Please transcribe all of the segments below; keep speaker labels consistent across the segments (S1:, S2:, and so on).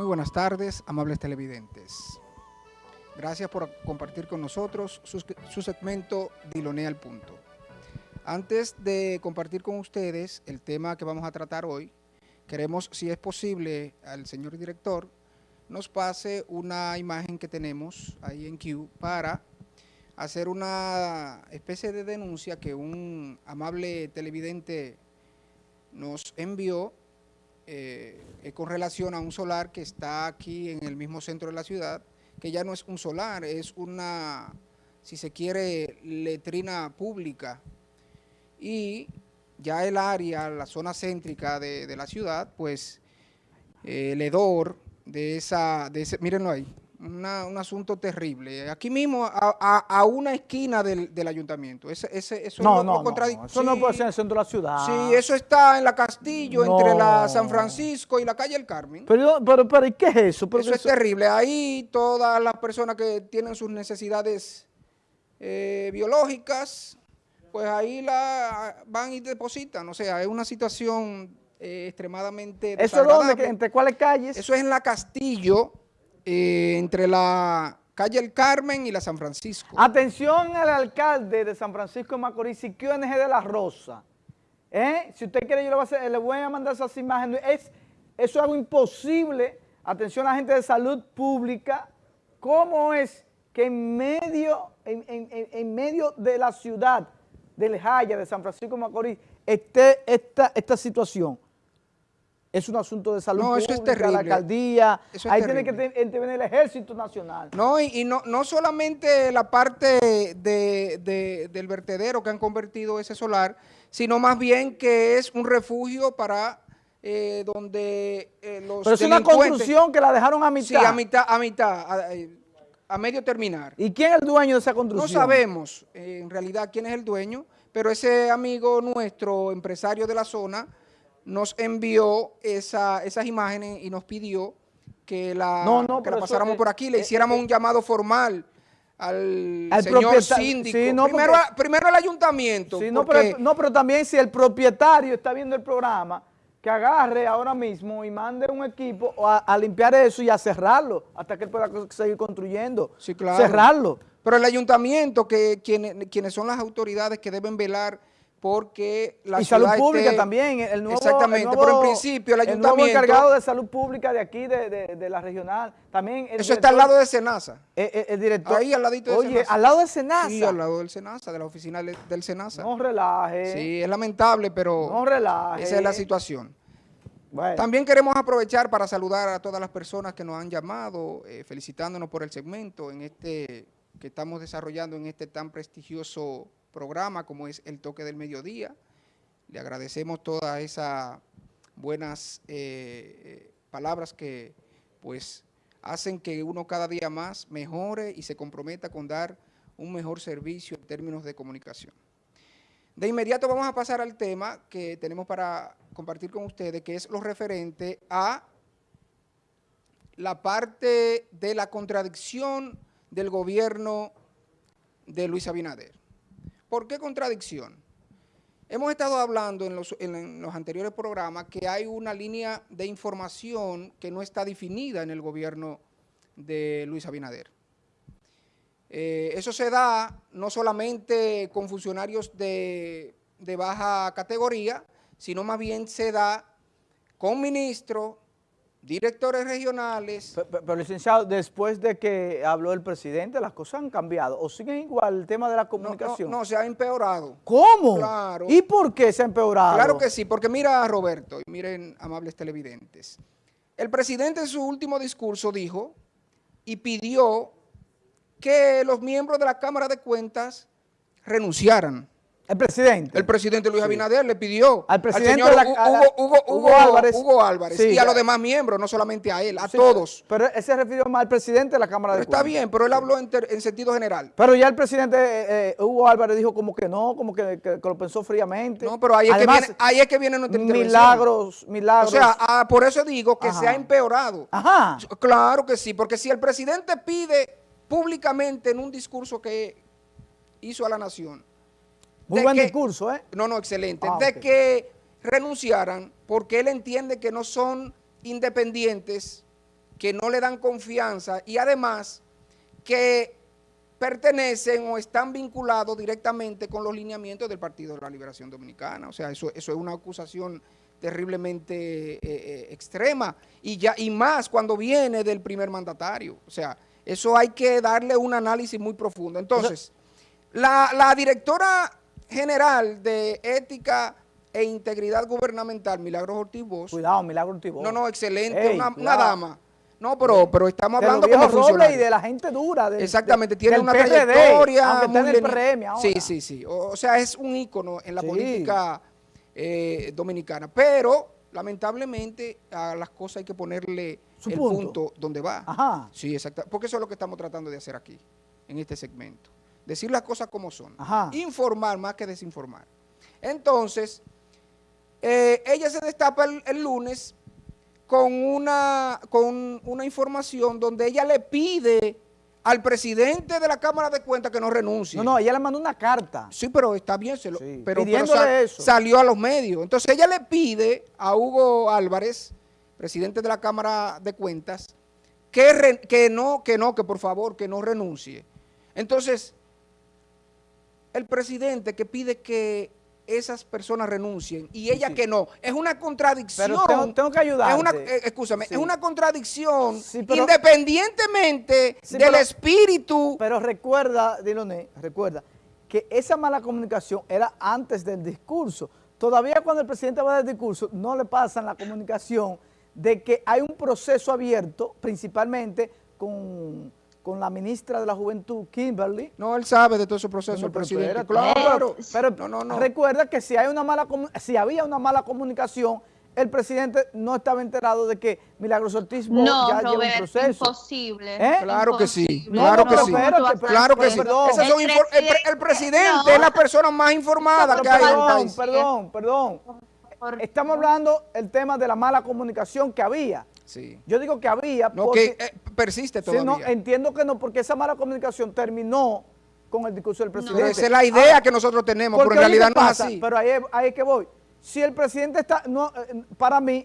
S1: Muy buenas tardes, amables televidentes. Gracias por compartir con nosotros su, segmento Dilonea al Punto. Antes de compartir con ustedes el tema que vamos a tratar hoy, queremos, si es posible, al señor director nos pase una imagen que tenemos ahí en Q para hacer una especie de denuncia que un amable televidente nos envió eh, con relación a un solar que está aquí en el mismo centro de la ciudad, que ya no es un solar, es una, si se quiere, letrina pública. Y ya el área, la zona céntrica de, la ciudad, pues eh, el hedor de esa, de ese, mírenlo ahí, una, un asunto terrible. Aquí mismo, a, a, a una esquina del, del ayuntamiento. Ese, ese, eso
S2: no,
S1: es
S2: no, no, no, eso no puede ser en el centro de la ciudad.
S1: Sí, eso está en la Castillo, no. entre la San Francisco y la calle El Carmen.
S2: Pero, pero, pero ¿y qué es eso?
S1: Pero eso, eso es terrible. Ahí todas las personas que tienen sus necesidades eh, biológicas, pues ahí la van y depositan. O sea, es una situación eh, extremadamente
S2: ¿Eso dónde? ¿Entre cuáles calles?
S1: Eso es en la Castillo, eh, entre la calle El Carmen y la San Francisco.
S2: Atención al alcalde de San Francisco de Macorís, Siquio NG de la Rosa. ¿Eh? Si usted quiere, yo le voy, a hacer, le voy a mandar esas imágenes. Es, eso es algo imposible. Atención a la gente de salud pública. ¿Cómo es que en medio, en, en, en medio de la ciudad del Jaya, de San Francisco de Macorís, esté esta, esta situación? Es un asunto de salud
S1: no,
S2: pública,
S1: eso es terrible.
S2: la alcaldía,
S1: eso es
S2: ahí
S1: terrible.
S2: tiene que intervenir el ejército nacional.
S1: No, y, y no, no, solamente la parte de, de, del vertedero que han convertido ese solar, sino más bien que es un refugio para eh, donde eh, los
S2: Pero es una construcción que la dejaron a mitad.
S1: Sí, a mitad, a mitad, a, a medio terminar.
S2: ¿Y quién es el dueño de esa construcción?
S1: No sabemos eh, en realidad quién es el dueño, pero ese amigo nuestro, empresario de la zona, nos envió esa, esas imágenes y nos pidió que la,
S2: no, no,
S1: que la pasáramos
S2: eso,
S1: por aquí, le
S2: eh,
S1: hiciéramos
S2: eh,
S1: un llamado formal al,
S2: al
S1: señor síndico.
S2: Sí, no,
S1: primero,
S2: porque,
S1: primero al ayuntamiento.
S2: Sí, no, pero, no, pero también si el propietario está viendo el programa, que agarre ahora mismo y mande un equipo a, a limpiar eso y a cerrarlo hasta que él pueda seguir construyendo.
S1: Sí, claro.
S2: Cerrarlo.
S1: Pero el ayuntamiento, que quienes son las autoridades que deben velar porque la
S2: y
S1: ciudad
S2: salud pública
S1: esté,
S2: también, el nuevo,
S1: exactamente,
S2: el nuevo,
S1: pero en principio el ayuntamiento...
S2: El nuevo encargado de salud pública de aquí, de, de, de la regional, también...
S1: eso director, está al lado de Senasa.
S2: El, el, el, director...
S1: Ahí al ladito de
S2: Oye,
S1: Senasa.
S2: al lado de Senasa.
S1: Sí, al lado del Senasa, de la oficina del Senasa.
S2: No relaje.
S1: Sí, es lamentable, pero...
S2: No relaje.
S1: Esa es la situación.
S2: Bueno.
S1: También queremos aprovechar para saludar a todas las personas que nos han llamado, eh, felicitándonos por el segmento en este que estamos desarrollando en este tan prestigioso programa como es El Toque del Mediodía. Le agradecemos todas esas buenas eh, palabras que pues hacen que uno cada día más mejore y se comprometa con dar un mejor servicio en términos de comunicación. De inmediato vamos a pasar al tema que tenemos para compartir con ustedes, que es lo referente a la parte de la contradicción del gobierno de Luis Abinader. ¿Por qué contradicción? Hemos estado hablando en los, anteriores programas que hay una línea de información que no está definida en el gobierno de Luis Abinader. Eh, eso se da no solamente con funcionarios de, de baja categoría, sino más bien se da con ministros, directores regionales.
S2: Pero, pero, pero, licenciado, después de que habló el presidente, las cosas han cambiado. ¿O siguen igual el tema de la comunicación?
S1: No, no, no se ha empeorado.
S2: ¿Cómo?
S1: Claro.
S2: ¿Y por qué se ha empeorado?
S1: Claro que sí, porque mira, Roberto, y miren, amables televidentes. El presidente en su último discurso dijo y pidió que los miembros de la Cámara de Cuentas renunciaran.
S2: El presidente.
S1: El presidente Luis Abinader le pidió
S2: al presidente
S1: al señor
S2: la,
S1: Hugo, Hugo, Hugo,
S2: Hugo, Álvarez,
S1: Hugo Álvarez
S2: sí,
S1: y a los demás miembros, no solamente a él, a
S2: sí,
S1: todos.
S2: Pero él se refirió más al presidente de la Cámara
S1: pero
S2: de
S1: Está
S2: Cuentas.
S1: bien, pero él habló en, ter, en, sentido general.
S2: Pero ya el presidente eh, Hugo Álvarez dijo como que no, como que, que, que lo pensó fríamente.
S1: No, pero ahí es, Además, que, viene, ahí es que viene nuestra.
S2: Milagros, milagros.
S1: O sea, ah, por eso digo que
S2: Ajá.
S1: se ha empeorado.
S2: Ajá.
S1: Claro que sí, porque si el presidente pide públicamente en un discurso que hizo a la nación,
S2: muy buen que, discurso, ¿eh?
S1: No, no, excelente.
S2: Ah,
S1: de
S2: okay.
S1: que renunciaran porque él entiende que no son independientes que no le dan confianza y además que pertenecen o están vinculados directamente con los lineamientos del Partido de la Liberación Dominicana. O sea, eso, eso es una acusación terriblemente eh, eh, extrema y, ya, y más cuando viene del primer mandatario. O sea, eso hay que darle un análisis muy profundo. Entonces, la, la directora general de Ética e Integridad Gubernamental, Milagros Ortiz Bosch.
S2: Cuidado, Milagros Ortiz Bosch.
S1: No, no, excelente, una, una, dama. No, pero, pero estamos hablando
S2: de los como y de la gente dura.
S1: De, Exactamente, tiene una PRD, trayectoria. Muy ahora. Sí, sí, sí. O, o, sea, es un ícono en la sí. política eh, dominicana. Pero, lamentablemente, a las cosas hay que ponerle
S2: Su
S1: el
S2: punto.
S1: punto donde va.
S2: Ajá.
S1: Sí, exacto. Porque eso es lo que estamos tratando de hacer aquí, en este segmento. Decir las cosas como son.
S2: Ajá.
S1: Informar más que desinformar. Entonces, eh, ella se destapa el, el lunes con una, con una información donde ella le pide al presidente de la Cámara de Cuentas que no renuncie.
S2: No, no, ella le mandó una carta.
S1: Sí, pero está bien, se lo,
S2: Sí,
S1: pero, pero
S2: eso.
S1: salió a los medios. Entonces ella le pide a Hugo Álvarez, presidente de la Cámara de Cuentas, que, re- que no, que no, que por favor, que no renuncie. Entonces, el presidente que pide que esas personas renuncien y ella
S2: sí.
S1: que no, es una contradicción.
S2: Pero tengo, tengo que ayudarte.
S1: Es una, eh, escúchame,
S2: Sí.
S1: es una contradicción
S2: Sí, pero-
S1: independientemente del
S2: pero-
S1: espíritu.
S2: Pero recuerda, Diloné, recuerda que esa mala comunicación era antes del discurso. Todavía cuando el presidente va del discurso, no le pasan la comunicación de que hay un proceso abierto, principalmente con, con la ministra de la Juventud, Kimberly.
S1: No, él sabe de todo ese proceso,
S2: No,
S1: el
S2: pero
S1: presidente. Claro,
S2: Pero
S1: no, no, no.
S2: recuerda que si hay una mala si había una mala comunicación, el presidente no estaba enterado de que Milagros Ortiz
S3: No,
S2: ya lleva un
S3: Robert,
S2: proceso.
S3: imposible.
S2: ¿Eh?
S1: Claro que sí,
S3: imposible.
S1: claro que
S3: ¿Cómo
S1: sí.
S2: Espérate,
S1: Claro que sí.
S2: Perdón.
S1: Esas son infor- el, pre- el presidente
S3: no.
S1: es la persona más informada
S2: Pero
S1: que hay en el
S2: perdón,
S1: país.
S2: perdón, perdón. Estamos hablando el tema de la mala comunicación que había.
S1: Sí.
S2: Yo digo que había
S1: No,
S2: porque...
S1: que eh, persiste
S2: Sí,
S1: todavía.
S2: no, entiendo que no, porque esa mala comunicación terminó con el discurso del presidente.
S1: Esa es la idea que nosotros tenemos, pero en realidad
S2: ¿qué
S1: no es así.
S2: Pero ahí, es- ahí es que voy. Si el presidente está, no, eh, para mí,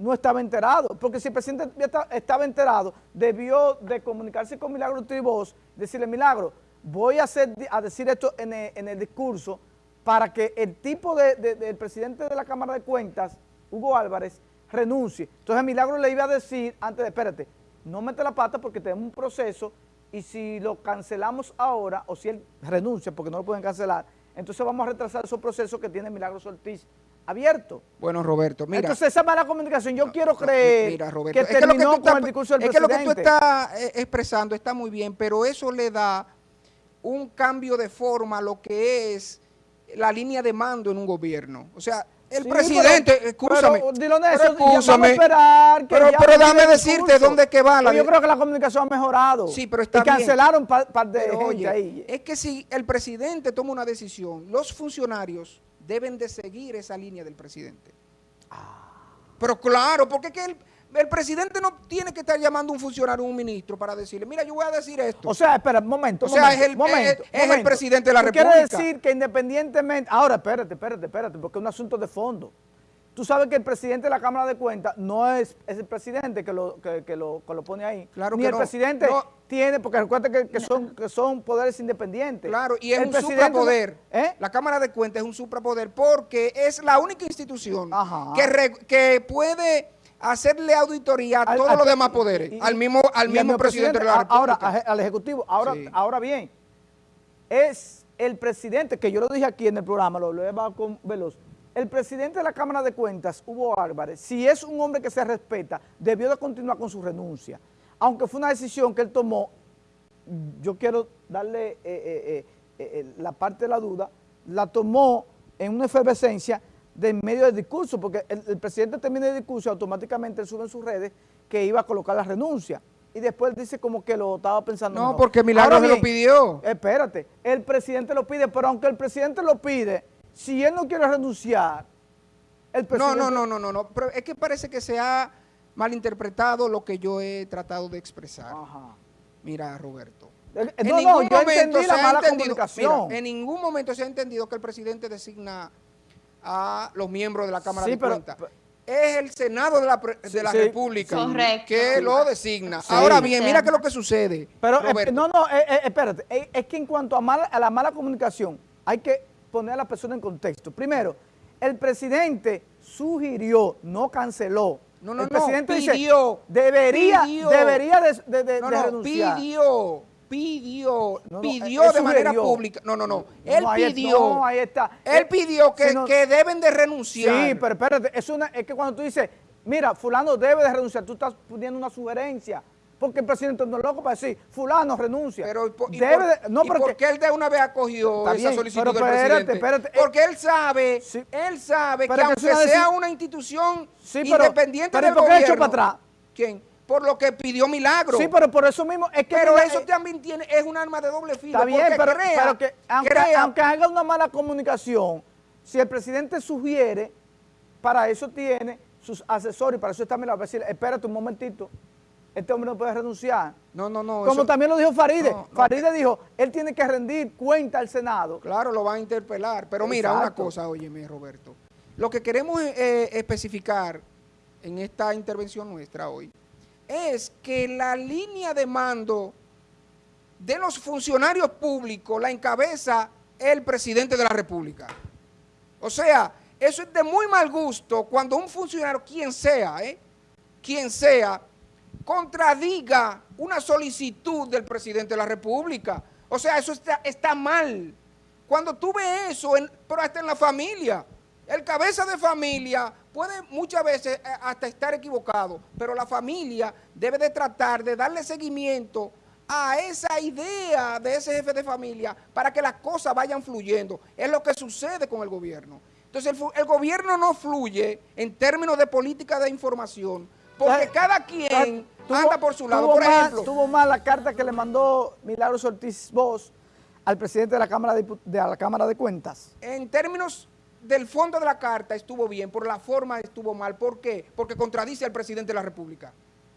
S2: no estaba enterado, porque si el presidente estaba enterado, debió de comunicarse con Milagro Tribos, decirle, Milagro, voy a, hacer, a decir esto en el, en el discurso para que el tipo de, de- del presidente de la Cámara de Cuentas, Hugo Álvarez, renuncie. Entonces Milagro le iba a decir, antes de, espérate, no mete la pata porque tenemos un proceso y si lo cancelamos ahora, o si él renuncia porque no lo pueden cancelar, entonces vamos a retrasar esos procesos que tiene Milagros Ortiz abierto.
S1: Bueno, Roberto, mira.
S2: entonces esa mala comunicación, yo quiero creer
S1: mira, Roberto,
S2: que
S1: es que lo que
S2: terminó
S1: tú
S2: con
S1: estás-
S2: el discurso del
S1: Es que lo que tú
S2: presidente.
S1: estás eh, expresando está muy bien, pero eso le da un cambio de forma a lo que es la línea de mando en un gobierno. O sea, el
S2: Sí,
S1: presidente, escúchame.
S2: pero,
S1: escúchame,
S2: esperar que
S1: pero, pero
S2: el
S1: decirte dónde que va la
S2: yo creo que la comunicación ha mejorado.
S1: Sí, pero está
S2: Y
S1: bien.
S2: cancelaron par, par de
S1: Pero,
S2: gente
S1: oye,
S2: ahí.
S1: es que si el presidente toma una decisión, los funcionarios deben de seguir esa línea del presidente. Pero claro, porque es que el, el presidente no tiene que estar llamando a un funcionario un ministro para decirle, mira, yo voy a decir esto.
S2: O sea, espera, momento,
S1: O sea,
S2: momento,
S1: es el-
S2: momento,
S1: es- es el
S2: momento.
S1: presidente de la República.
S2: decir que independientemente... Ahora, espérate, espérate, espérate, porque es un asunto de fondo. Tú sabes que el presidente de la Cámara de Cuentas no es, es el presidente que lo, que, que lo, que lo pone ahí.
S1: Claro
S2: Ni
S1: que
S2: el
S1: no.
S2: presidente
S1: No.
S2: tiene, porque recuerda que, que son, que son poderes independientes.
S1: Claro, y es
S2: El
S1: un suprapoder.
S2: ¿Eh?
S1: La Cámara de Cuentas es un suprapoder porque es la única institución
S2: Ajá.
S1: que, re- que puede hacerle auditoría a
S2: Al-
S1: todos
S2: al-
S1: los demás poderes,
S2: y-
S1: al mismo, al mismo presidente de la República.
S2: Ahora, al Ejecutivo. Ahora,
S1: Sí.
S2: ahora bien, es el presidente, que yo lo dije aquí en el programa, lo, lo he con Veloz, el presidente de la Cámara de Cuentas, Hugo Álvarez, si es un hombre que se respeta, debió de continuar con su renuncia. Aunque fue una decisión que él tomó, yo quiero darle eh, eh, eh, la parte de la duda, la tomó en una efervescencia de en medio del discurso, porque el, el presidente termina el discurso y automáticamente él sube en sus redes que iba a colocar la renuncia. Y después dice como que lo estaba pensando
S1: No,
S2: mejor.
S1: porque Milagros se lo
S2: bien,
S1: pidió.
S2: Espérate, el presidente lo pide, pero aunque el presidente lo pide, si él no quiere renunciar, el
S1: No,
S2: presidente...
S1: no, no, no, no, no. Pero es que parece que se ha malinterpretado lo que yo he tratado de expresar.
S2: Ajá.
S1: Mira, Roberto.
S2: Eh,
S1: En
S2: No, no,
S1: ningún
S2: yo
S1: momento se
S2: la mala
S1: mira, en ningún momento se ha entendido que el presidente designa a los miembros de la Cámara
S2: Sí,
S1: de
S2: pero-
S1: Cuentas. es el Senado de la, de la
S2: Sí,
S1: República
S3: Correcto.
S1: que lo designa.
S2: Sí.
S1: Ahora bien, mira qué es lo que sucede.
S2: Pero, eh,
S1: Roberto.
S2: no, no, eh, eh, espérate. Eh, es que en cuanto a, mala- a la mala comunicación, hay que poner a la persona en contexto. Primero, el presidente sugirió, no canceló.
S1: No, no,
S2: el
S1: no,
S2: presidente
S1: pidió,
S2: dice, debería,
S1: pidió.
S2: debería de, de- de-
S1: No,
S2: de
S1: no,
S2: renunciar.
S1: pidió, pidió,
S2: No, no,
S1: pidió
S2: él
S1: de manera pública. No, no, no. Él
S2: No,
S1: pidió.
S2: no, ahí está.
S1: Él
S2: Eh,
S1: pidió que, que deben de renunciar.
S2: Sí, pero espérate, es, una, es que cuando tú dices, mira, fulano debe de renunciar, tú estás poniendo una sugerencia. Porque el presidente no es loco para decir, fulano renuncia.
S1: Pero, ¿y por- y
S2: debe
S1: por-
S2: de, no,
S1: y
S2: porque,
S1: él de una vez acogió esa
S2: bien,
S1: solicitud
S2: pero
S1: del
S2: espérate,
S1: presidente?
S2: espérate, eh,
S1: Porque él sabe,
S2: sí.
S1: él sabe que
S2: que
S1: aunque sea una institución
S2: Sí, pero-
S1: independiente
S2: pero ¿y
S1: del
S2: por qué
S1: gobierno,
S2: para atrás?
S1: ¿Quién? Por lo que pidió Milagro.
S2: Sí, pero por eso mismo es que...
S1: Pero
S2: mira,
S1: eso
S2: eh,
S1: también tiene, es un arma de doble filo.
S2: Está bien, pero,
S1: crea-
S2: pero que aunque,
S1: crea-
S2: aunque haga una mala comunicación, si el presidente sugiere, para eso tiene sus asesores para eso está Milagro, para decir, espérate un momentito, este hombre no puede renunciar.
S1: No, no, no.
S2: Como
S1: eso-
S2: también lo dijo Faride.
S1: No, no,
S2: Faride dijo, él tiene que rendir cuenta al Senado.
S1: Claro, lo van a interpelar. Pero mira, una cosa, óyeme, Roberto. Lo que queremos eh, especificar en esta intervención nuestra hoy es que la línea de mando de los funcionarios públicos la encabeza el presidente de la República. O sea, eso es de muy mal gusto cuando un funcionario, quien sea, ¿eh? quien sea, contradiga una solicitud del presidente de la República. O sea, eso está, está mal. Cuando tú ves eso, pero hasta en la familia, el cabeza de familia puede muchas veces eh, hasta estar equivocado, pero la familia debe de tratar de darle seguimiento a esa idea de ese jefe de familia para que las cosas vayan fluyendo. Es lo que sucede con el gobierno. Entonces, el, gobierno no fluye en términos de política de información, porque cada quien anda por su lado. Por ejemplo,
S2: tuvo mal la carta que le mandó Milagros Ortiz Bosch al presidente de la Cámara de la Cámara de Cuentas.
S1: en términos del fondo de la carta estuvo bien, por la forma estuvo mal. ¿Por qué? Porque contradice al presidente de la República.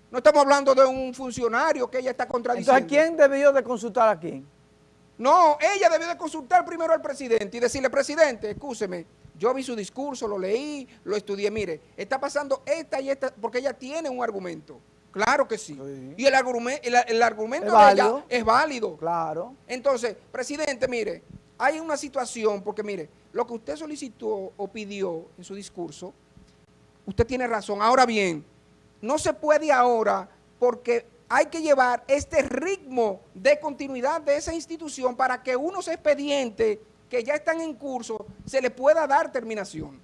S1: No estamos hablando de un funcionario que ella está contradiciendo.
S2: Entonces, ¿quién debió de consultar a quién?
S1: No, ella debió de consultar primero al presidente y decirle, presidente, escúcheme, yo vi su discurso, lo leí, lo estudié, mire, está pasando esta y esta, porque ella tiene un argumento. Claro que sí.
S2: Sí.
S1: Y el, argumen- el, el argumento de ella es válido.
S2: Claro.
S1: Entonces, presidente, mire, hay una situación, porque mire, lo que usted solicitó o pidió en su discurso, usted tiene razón. Ahora bien, no se puede ahora porque hay que llevar este ritmo de continuidad de esa institución para que unos expedientes que ya están en curso se le pueda dar terminación.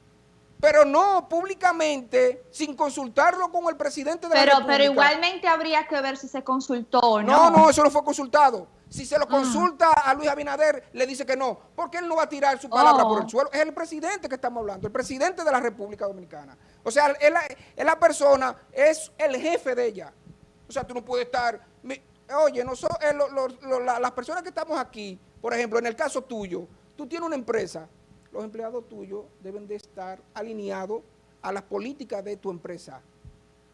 S1: Pero no públicamente, sin consultarlo con el presidente de la República.
S3: pero igualmente habría que ver si se consultó o
S1: No,
S3: no.
S1: no, eso no fue consultado. Si se lo
S3: Ah.
S1: consulta a Luis Abinader, le dice que no, porque él no va a tirar su palabra
S3: Oh.
S1: por el suelo. Es el presidente que estamos hablando, el presidente de la República Dominicana. O sea, él, es la persona, es el jefe de ella. O sea, tú no puedes estar... mi- oye, nosotros, eh, lo- lo- lo- la- las personas que estamos aquí, por ejemplo, en el caso tuyo, tú tienes una empresa, los empleados tuyos deben de estar alineados a las políticas de tu empresa.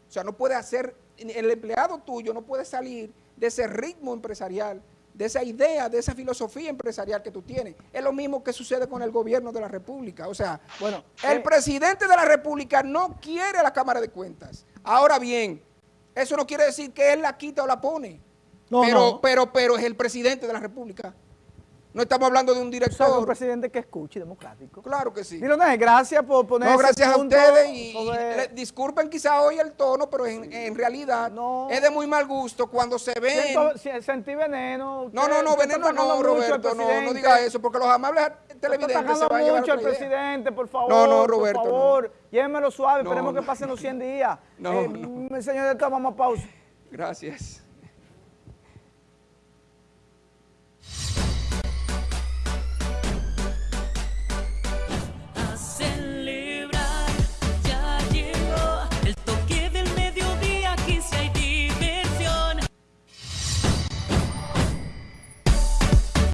S1: O sea, no puede hacer, el empleado tuyo no puede salir de ese ritmo empresarial, de esa idea, de esa filosofía empresarial que tú tienes. Es lo mismo que sucede con el gobierno de la República. O sea,
S2: Bueno,
S1: el
S2: eh,
S1: presidente de la República no quiere a la Cámara de Cuentas. Ahora bien, eso no quiere decir que él la quita o la pone.
S2: No,
S1: pero,
S2: no.
S1: pero, pero es el presidente de la República. No estamos hablando de un
S2: sea, un
S1: director.
S2: presidente que escuche democrático.
S1: Claro que sí.
S2: Diloné, gracias por poner
S1: No,
S2: ese
S1: gracias a ustedes y,
S2: sobre-
S1: disculpen quizá hoy el tono, pero en, en realidad
S2: No.
S1: es de muy mal gusto cuando se ven...
S2: Siento- sentí veneno.
S1: No, no, no, veneno no, Roberto, no, no diga eso, porque los amables televidentes se van a llevar
S2: mucho al presidente, por favor.
S1: No, no, Roberto,
S2: Por favor, llévenmelo suave,
S1: No,
S2: esperemos
S1: no.
S2: que pasen los 100 días.
S1: No,
S2: Eh,
S1: no.
S2: Señor, vamos a pausa.
S1: Gracias.